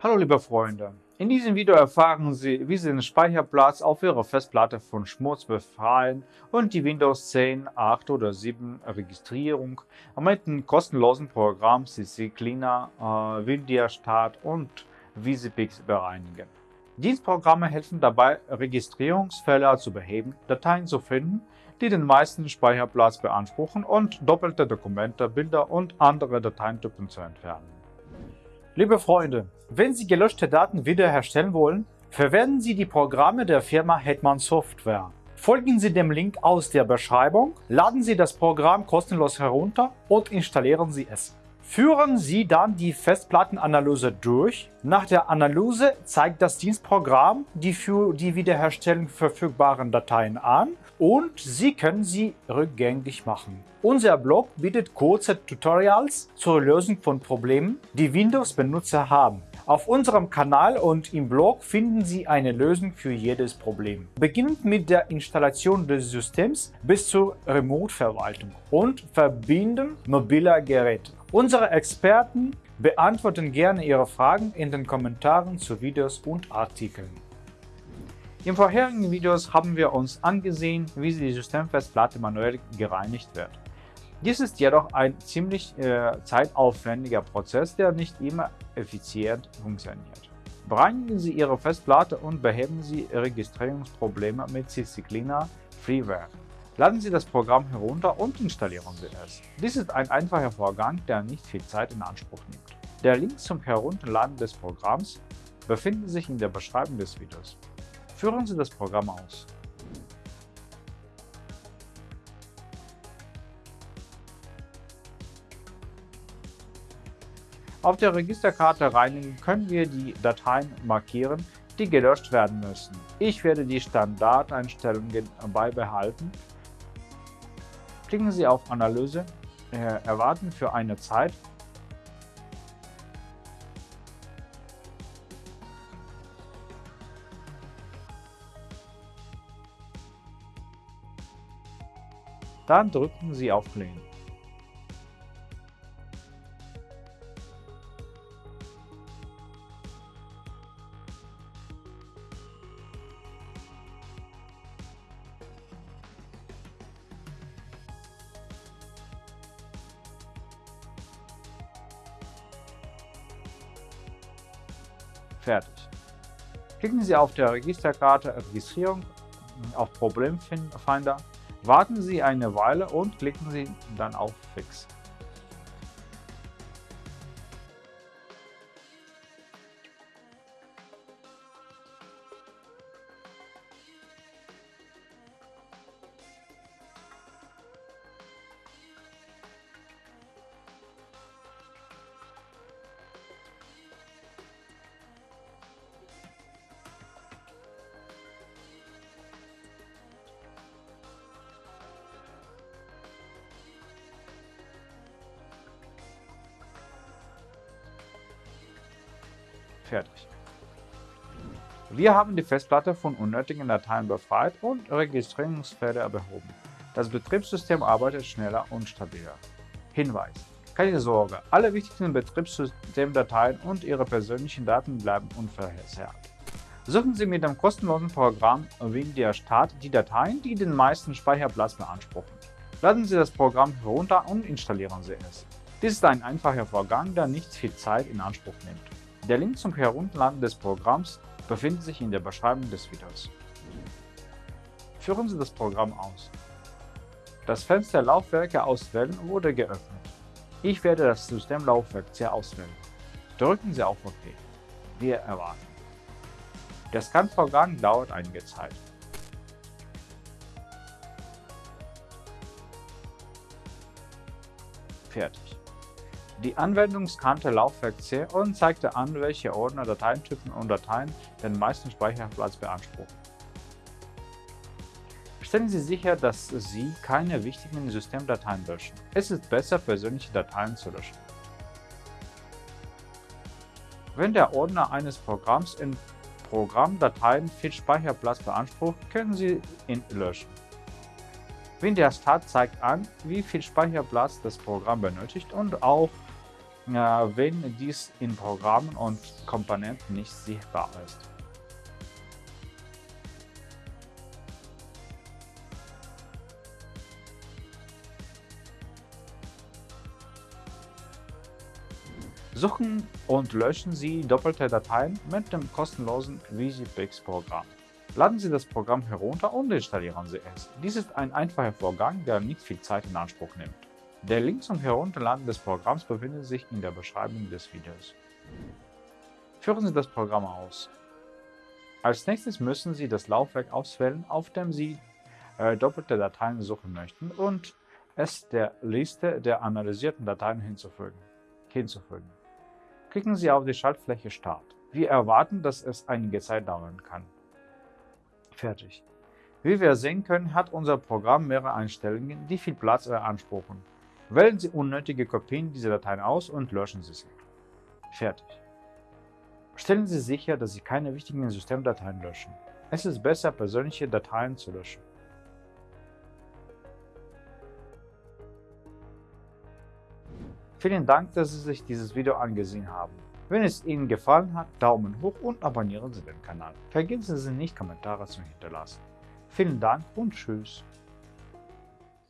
Hallo liebe Freunde, in diesem Video erfahren Sie, wie Sie den Speicherplatz auf Ihrer Festplatte von Schmutz befreien und die Windows 10, 8 oder 7 Registrierung mit dem kostenlosen Programm CC Cleaner, äh, Windia Start und VisiPix bereinigen. Dienstprogramme helfen dabei, Registrierungsfehler zu beheben, Dateien zu finden, die den meisten Speicherplatz beanspruchen und doppelte Dokumente, Bilder und andere Dateitypen zu entfernen. Liebe Freunde, wenn Sie gelöschte Daten wiederherstellen wollen, verwenden Sie die Programme der Firma Hetman Software. Folgen Sie dem Link aus der Beschreibung, laden Sie das Programm kostenlos herunter und installieren Sie es. Führen Sie dann die Festplattenanalyse durch. Nach der Analyse zeigt das Dienstprogramm die für die Wiederherstellung verfügbaren Dateien an und Sie können sie rückgängig machen. Unser Blog bietet kurze Tutorials zur Lösung von Problemen, die Windows-Benutzer haben. Auf unserem Kanal und im Blog finden Sie eine Lösung für jedes Problem. Beginnend mit der Installation des Systems bis zur Remote-Verwaltung und Verbinden mobiler Geräte. Unsere Experten beantworten gerne Ihre Fragen in den Kommentaren zu Videos und Artikeln. In vorherigen Videos haben wir uns angesehen, wie die Systemfestplatte manuell gereinigt wird. Dies ist jedoch ein ziemlich äh, zeitaufwendiger Prozess, der nicht immer effizient funktioniert. Bereinigen Sie Ihre Festplatte und beheben Sie Registrierungsprobleme mit CC-Cleaner Freeware. Laden Sie das Programm herunter und installieren Sie es. Dies ist ein einfacher Vorgang, der nicht viel Zeit in Anspruch nimmt. Der Link zum Herunterladen des Programms befindet sich in der Beschreibung des Videos. Führen Sie das Programm aus. Auf der Registerkarte Reinigen können wir die Dateien markieren, die gelöscht werden müssen. Ich werde die Standardeinstellungen beibehalten. Klicken Sie auf Analyse, äh, erwarten für eine Zeit Dann drücken Sie auf Clean. Fertig. Klicken Sie auf der Registerkarte Registrierung auf Problemfinder Warten Sie eine Weile und klicken Sie dann auf Fix. Fertig. Wir haben die Festplatte von unnötigen Dateien befreit und Registrierungsfehler behoben. Das Betriebssystem arbeitet schneller und stabiler. Hinweis. Keine Sorge, alle wichtigsten Betriebssystemdateien und Ihre persönlichen Daten bleiben unverzerrt. Suchen Sie mit dem kostenlosen Programm Windia Start die Dateien, die den meisten Speicherplatz beanspruchen. Laden Sie das Programm herunter und installieren Sie es. Dies ist ein einfacher Vorgang, der nicht viel Zeit in Anspruch nimmt. Der Link zum Herunterladen des Programms befindet sich in der Beschreibung des Videos. Führen Sie das Programm aus. Das Fenster Laufwerke auswählen wurde geöffnet. Ich werde das Systemlaufwerk C auswählen. Drücken Sie auf OK. Wir erwarten. Der Scan-Vorgang dauert einige Zeit. Fertig. Die Anwendung scannte Laufwerk C und zeigte an, welche Ordner, Dateitypen und Dateien den meisten Speicherplatz beanspruchen. Stellen Sie sicher, dass Sie keine wichtigen Systemdateien löschen. Es ist besser, persönliche Dateien zu löschen. Wenn der Ordner eines Programms in Programmdateien viel Speicherplatz beansprucht, können Sie ihn löschen. Windows Start zeigt an, wie viel Speicherplatz das Programm benötigt und auch wenn dies in Programmen und Komponenten nicht sichtbar ist. Suchen und löschen Sie doppelte Dateien mit dem kostenlosen VisiPix-Programm. Laden Sie das Programm herunter und installieren Sie es. Dies ist ein einfacher Vorgang, der nicht viel Zeit in Anspruch nimmt. Der Link zum Herunterladen des Programms befindet sich in der Beschreibung des Videos. Führen Sie das Programm aus. Als nächstes müssen Sie das Laufwerk auswählen, auf dem Sie äh, doppelte Dateien suchen möchten und es der Liste der analysierten Dateien hinzufügen. hinzufügen. Klicken Sie auf die Schaltfläche Start. Wir erwarten, dass es einige Zeit dauern kann. Fertig. Wie wir sehen können, hat unser Programm mehrere Einstellungen, die viel Platz beanspruchen. Wählen Sie unnötige Kopien dieser Dateien aus und löschen Sie sie. Fertig. Stellen Sie sicher, dass Sie keine wichtigen Systemdateien löschen. Es ist besser, persönliche Dateien zu löschen. Vielen Dank, dass Sie sich dieses Video angesehen haben. Wenn es Ihnen gefallen hat, Daumen hoch und abonnieren Sie den Kanal. Vergessen Sie nicht, Kommentare zu hinterlassen. Vielen Dank und Tschüss.